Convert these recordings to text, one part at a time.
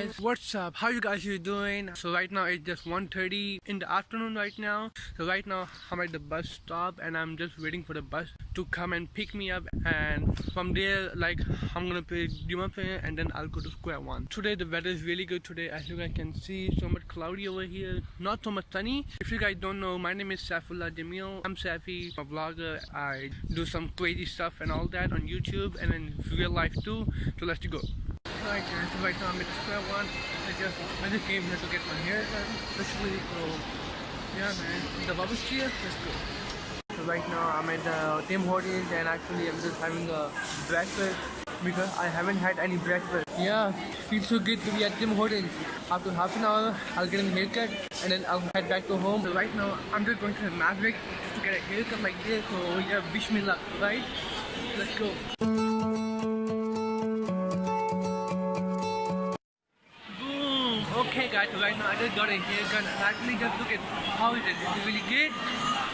guys what's up? How you guys are doing? So right now it's just 1:30 in the afternoon right now. So right now i'm at the bus stop and i'm just waiting for the bus to come and pick me up. And from there like i'm gonna pay Dima and then i'll go to square one. Today the weather is really good today. As you guys can see so much cloudy over here. Not so much sunny. If you guys don't know my name is Saifullah Jamil. I'm Safi a vlogger. I do some crazy stuff and all that on youtube and in real life too. So let's go Right now I'm at the square one. I just I just came here to get my hair done. Literally, so yeah man. The bubbles cheer, let's go. So right now I'm at the Tim Hortons and actually I'm just having a breakfast because I haven't had any breakfast. Yeah, feels so good to be at Tim Hortons. After half an hour, I'll get a haircut and then I'll head back to home. So right now, I'm just going to the Maverick to get a haircut like this. So yeah, wish me luck, right? Let's go. Right now I just got a haircut and actually just look at how it, is it really good?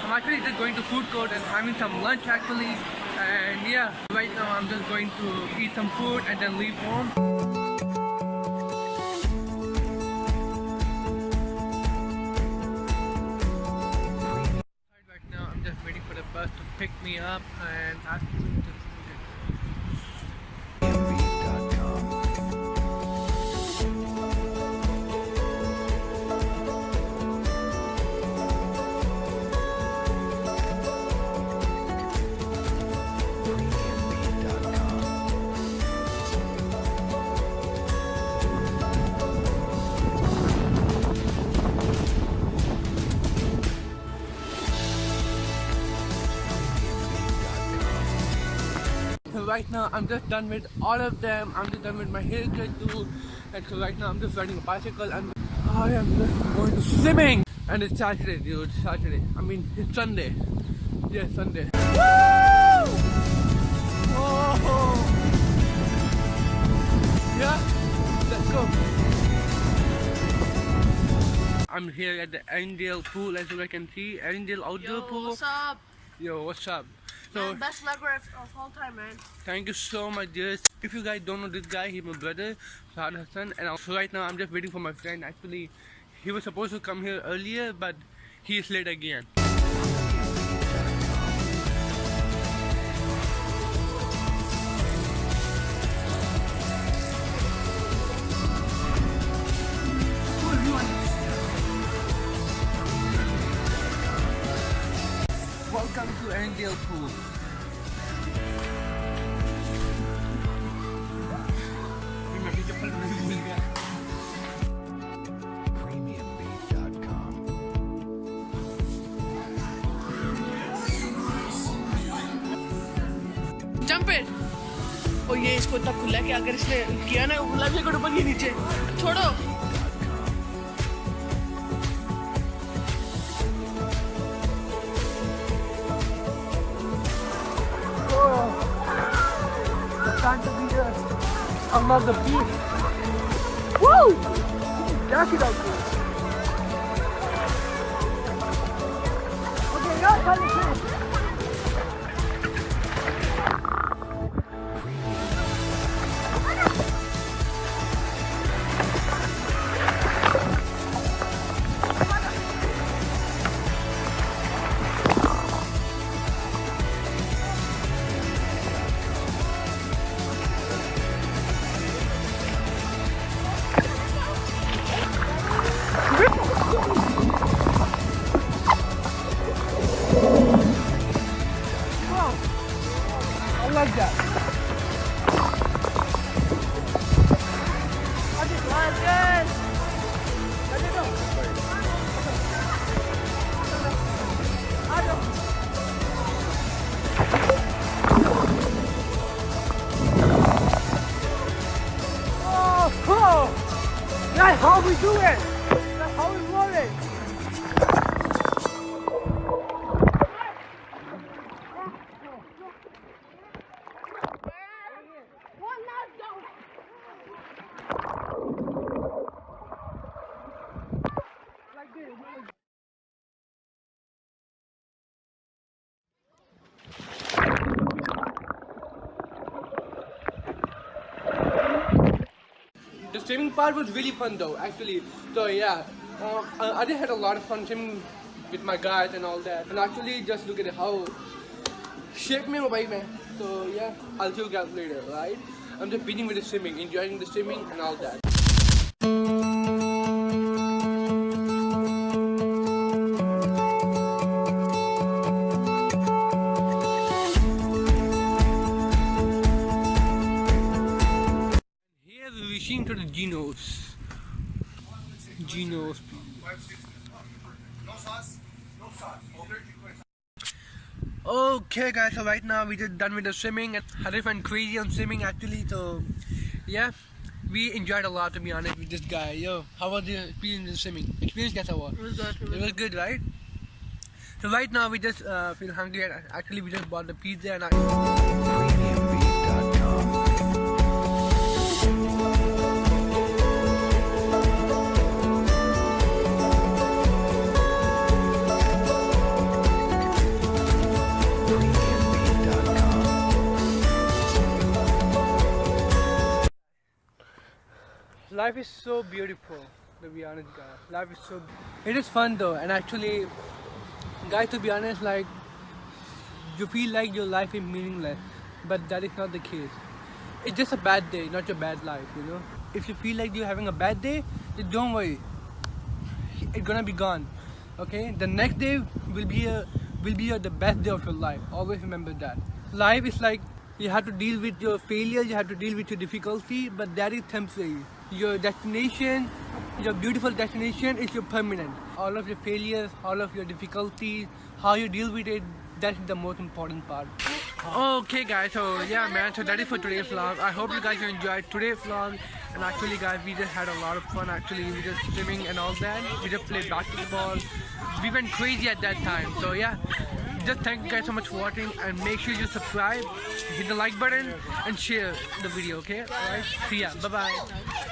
I'm actually just going to food court and having some lunch actually and yeah, right now I'm just going to eat some food and then leave home. Right now I'm just waiting for the bus to pick me up and actually right now I'm just done with all of them. I'm just done with my haircut too. And so right now I'm just riding a bicycle and I am just going to swimming. And it's Saturday, dude. Saturday. I mean, it's Sunday. Yes, Sunday. Woo! Oh! Yeah? Let's go. I'm here at the Erindale pool as you guys can see. Erindale outdoor Yo, pool. what's up? Yo, what's up? So, man, best lever of, of all time, man. Thank you so much, dear. If you guys don't know this guy, he's my brother, Saad Hassan. And also right now, I'm just waiting for my friend. Actually, he was supposed to come here earlier, but he is late again. Welcome to Erindale Pool. Jump it! और ये इसको इतना खुला कि अगर इसने किया ना खुला भी ऊपर ये नीचे छोड़ो Another beach. Woo! Jacket out there. Okay, now That's how we do it. Just swimming part was really fun though, actually. So yeah, um, I, I did had a lot of fun swimming with my guys and all that. And actually, just look at how shape me by man. So yeah, I'll see you guys later, right? I'm just beating with the swimming, enjoying the swimming and all that. reaching to the Genos. Genos. Okay guys, so right now we just done with the swimming. Harif and crazy on swimming actually, so yeah. We enjoyed a lot to be honest with this guy. Yo, how was the experience in swimming? Experience guess how was? It was good. It was good, right? So right now we just uh, feel hungry and actually we just bought the pizza and I Life is so beautiful, to be honest, guys. Life is so. It is fun though, and actually, guys, to be honest, like you feel like your life is meaningless, but that is not the case. It's just a bad day, not your bad life, you know. If you feel like you're having a bad day, then don't worry. It's gonna be gone. Okay, the next day will be a will be a, the best day of your life. Always remember that. Life is like you have to deal with your failures, you have to deal with your difficulty, but that is temporary. Your destination, your beautiful destination is your permanent. All of your failures, all of your difficulties, how you deal with it, that's the most important part. Okay guys, so yeah man, so that is for today's vlog. I hope you guys enjoyed today's vlog. And actually guys, we just had a lot of fun actually. We just swimming and all that. We just played basketball. We went crazy at that time. So yeah, just thank you guys so much for watching and make sure you subscribe, hit the like button and share the video, okay? Alright, see ya, bye bye.